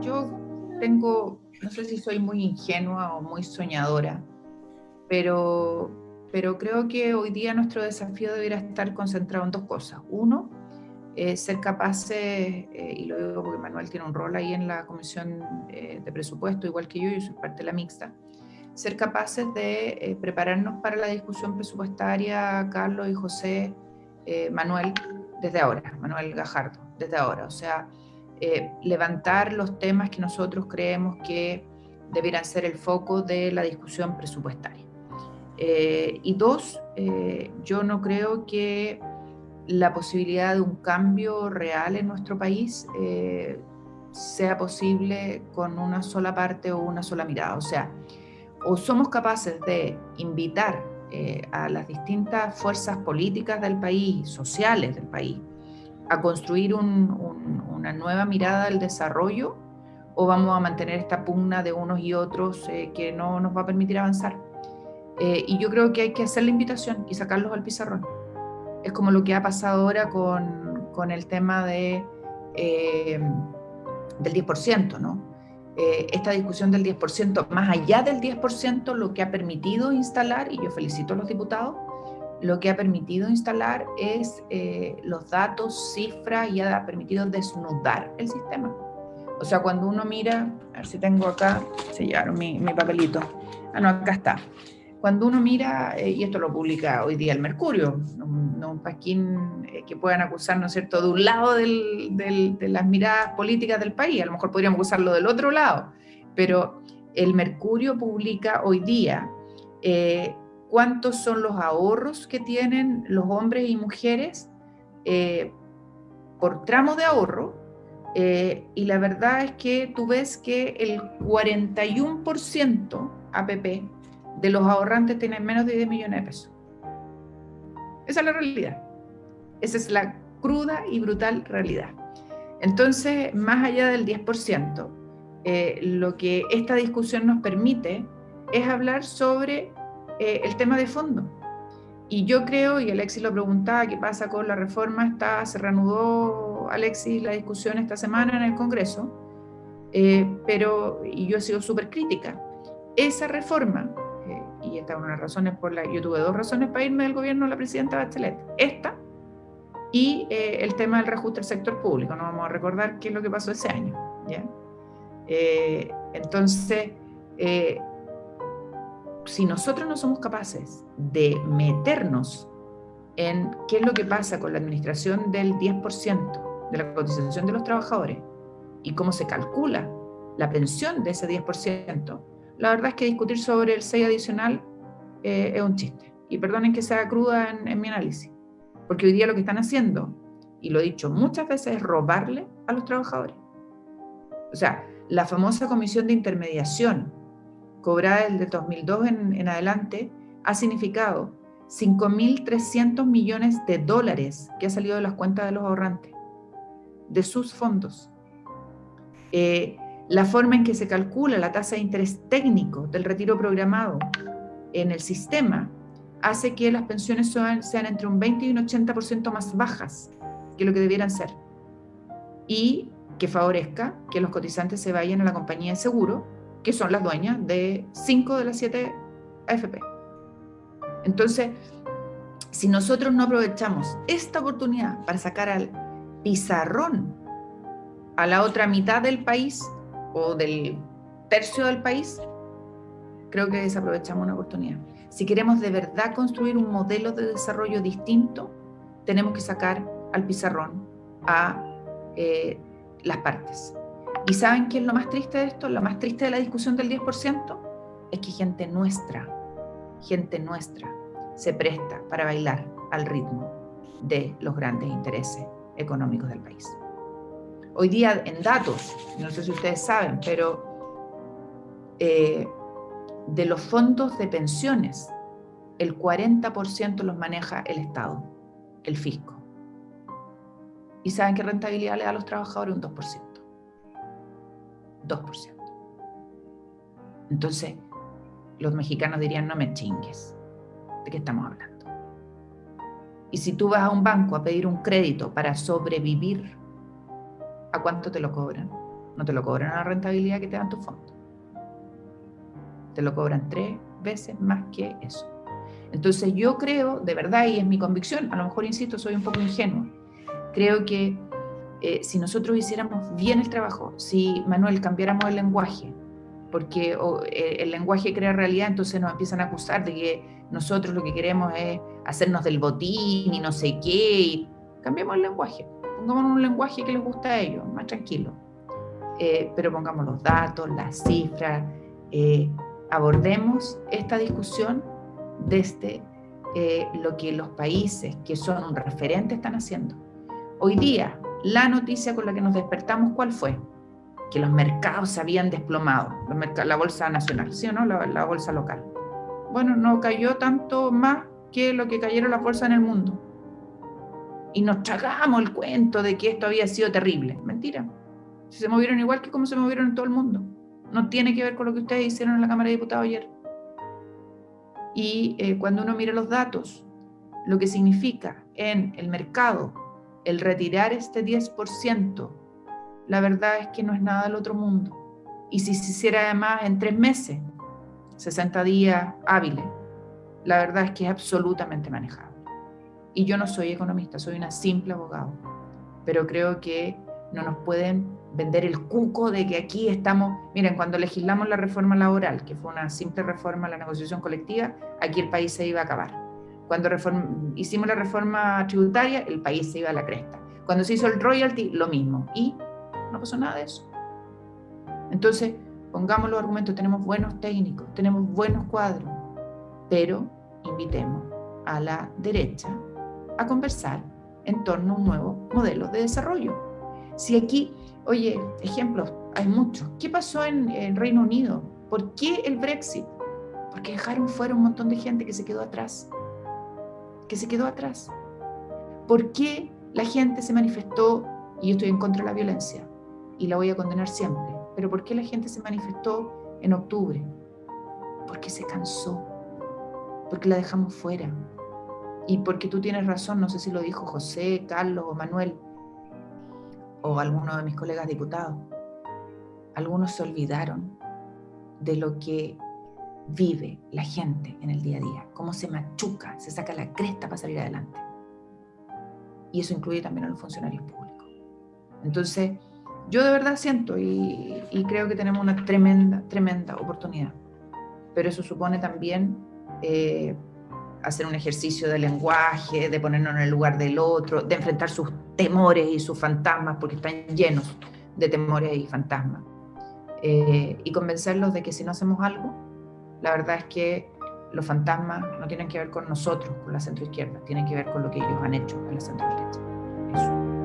yo tengo, no sé si soy muy ingenua o muy soñadora, pero, pero creo que hoy día nuestro desafío debería estar concentrado en dos cosas. Uno, eh, ser capaces, eh, y lo digo porque Manuel tiene un rol ahí en la comisión eh, de presupuesto, igual que yo, yo soy parte de la mixta, ser capaces de prepararnos para la discusión presupuestaria, Carlos y José, Manuel, desde ahora, Manuel Gajardo, desde ahora. O sea, levantar los temas que nosotros creemos que debieran ser el foco de la discusión presupuestaria. y dos, yo no creo que la posibilidad de un cambio real en nuestro país eh, sea posible con una sola parte o una sola mirada. O sea, o somos capaces de invitar eh, a las distintas fuerzas políticas del país, sociales del país, a construir una nueva mirada al desarrollo, o vamos a mantener esta pugna de unos y otros eh, que no nos va a permitir avanzar. y yo creo que hay que hacer la invitación y sacarlos al pizarrón es como lo que ha pasado ahora con, con el tema de, eh, del 10%, ¿no? Eh, esta discusión del 10%, más allá del 10%, lo que ha permitido instalar, y yo felicito a los diputados, lo que ha permitido instalar es eh, los datos, cifras, y ha permitido desnudar el sistema. O sea, cuando uno mira, a ver si tengo acá, se llevaron mi, mi papelito, ah, no, acá está. Cuando uno mira, y esto lo publica hoy día el Mercurio, no un pasquín eh, que puedan acusar, ¿no es cierto?, de un lado de las miradas políticas del país, a lo mejor podríamos acusarlo del otro lado, pero el Mercurio publica hoy día eh, cuántos son los ahorros que tienen los hombres y mujeres eh, por tramo de ahorro, y la verdad es que tú ves que el 41% APP de los ahorrantes tienen menos de 10 millones de pesos. Esa es la realidad. Esa es la cruda y brutal realidad. Entonces, más allá del 10%, eh, lo que esta discusión nos permite es hablar sobre eh, el tema de fondo. Y yo creo, y Alexis lo preguntaba, ¿qué pasa con la reforma? Está, se reanudó, Alexis, la discusión esta semana en el Congreso, eh, pero, y yo he sido súper crítica. Esa reforma y esta es una de las razones por la yo tuve dos razones para irme del gobierno de la presidenta Bachelet. Esta y eh, el tema del reajuste del sector público. No vamos a recordar qué es lo que pasó ese año. ¿ya? Eh, entonces, eh, si nosotros no somos capaces de meternos en qué es lo que pasa con la administración del 10% de la cotización de los trabajadores y cómo se calcula la pensión de ese 10%, la verdad es que discutir sobre el 6 adicional eh, es un chiste. Y perdonen que sea cruda en, mi análisis, porque hoy día lo que están haciendo, y lo he dicho muchas veces, es robarle a los trabajadores. O sea, la famosa comisión de intermediación, cobrada desde 2002 en, en adelante, ha significado 5.300 millones de dólares que ha salido de las cuentas de los ahorrantes, de sus fondos. Eh, la forma en que se calcula la tasa de interés técnico del retiro programado en el sistema hace que las pensiones sean, entre un 20 y un 80% más bajas que lo que debieran ser. Y que favorezca que los cotizantes se vayan a la compañía de seguro, que son las dueñas de 5 de las 7 AFP. Entonces, si nosotros no aprovechamos esta oportunidad para sacar al pizarrón a la otra mitad del país, o del tercio del país, creo que desaprovechamos una oportunidad. Si queremos de verdad construir un modelo de desarrollo distinto, tenemos que sacar al pizarrón a eh, las partes. ¿Y saben qué es lo más triste de esto? Lo más triste de la discusión del 10% es que gente nuestra, gente nuestra, se presta para bailar al ritmo de los grandes intereses económicos del país. Hoy día en datos, no sé si ustedes saben, pero eh, de los fondos de pensiones, el 40% los maneja el Estado, el fisco. ¿Y saben qué rentabilidad le da a los trabajadores? Un 2%. 2%. Entonces, los mexicanos dirían, no me chingues. ¿De qué estamos hablando? Y si tú vas a un banco a pedir un crédito para sobrevivir ¿a cuánto te lo cobran? no te lo cobran a la rentabilidad que te dan tus fondos. Te lo cobran tres veces más que eso. Entonces yo creo, de verdad, y es mi convicción, a lo mejor, insisto, soy un poco ingenuo, creo que eh, si nosotros hiciéramos bien el trabajo, si, Manuel, cambiáramos el lenguaje, porque eh, el lenguaje crea realidad, entonces nos empiezan a acusar de que nosotros lo que queremos es hacernos del botín y no sé qué, y cambiemos el lenguaje, pongamos un lenguaje que les gusta a ellos, más tranquilo, eh, pero pongamos los datos, las cifras, abordemos esta discusión desde lo que los países que son un referente están haciendo. Hoy día, la noticia con la que nos despertamos, ¿cuál fue? Que los mercados se habían desplomado, la bolsa nacional, ¿sí o no? La, bolsa local. Bueno, no cayó tanto más que lo que cayeron las bolsas en el mundo. Y nos tragamos el cuento de que esto había sido terrible. Mentira. Se movieron igual que como se movieron en todo el mundo. No tiene que ver con lo que ustedes hicieron en la Cámara de Diputados ayer. Y eh, cuando uno mira los datos, lo que significa en el mercado el retirar este 10%, la verdad es que no es nada del otro mundo. Y si se hiciera además en tres meses, 60 días hábiles, la verdad es que es absolutamente manejable. Y yo no soy economista, soy una simple abogado, pero creo que no nos pueden vender el cuco de que aquí estamos, miren, cuando legislamos la reforma laboral, que fue una simple reforma a la negociación colectiva, aquí el país se iba a acabar cuando hicimos la reforma tributaria, el país se iba a la cresta. Cuando se hizo el royalty, lo mismo. Y no pasó nada de eso. Entonces, pongamos los argumentos, tenemos buenos técnicos, tenemos buenos cuadros, pero invitemos a la derecha a conversar en torno a un nuevo modelo de desarrollo. Si aquí, oye, ejemplos, hay muchos. ¿Qué pasó en el Reino Unido? ¿Por qué el Brexit? Porque dejaron fuera un montón de gente que se quedó atrás que se quedó atrás. ¿Por qué la gente se manifestó, y yo estoy en contra de la violencia, y la voy a condenar siempre, pero por qué la gente se manifestó en octubre? Porque se cansó, porque la dejamos fuera. Y porque tú tienes razón, no sé si lo dijo José, Carlos o Manuel, o alguno de mis colegas diputados, algunos se olvidaron de lo que vive la gente en el día a día, cómo se machuca, se saca la cresta para salir adelante. Y eso incluye también a los funcionarios públicos. Entonces, yo de verdad siento y, creo que tenemos una tremenda, tremenda oportunidad. Pero eso supone también eh, hacer un ejercicio de lenguaje, de ponernos en el lugar del otro, de enfrentar sus temores y sus fantasmas, porque están llenos de temores y fantasmas. Eh, y convencerlos de que si no hacemos algo, la verdad es que los fantasmas no tienen que ver con nosotros, con la centroizquierda, tienen que ver con lo que ellos han hecho en la centroderecha. Eso.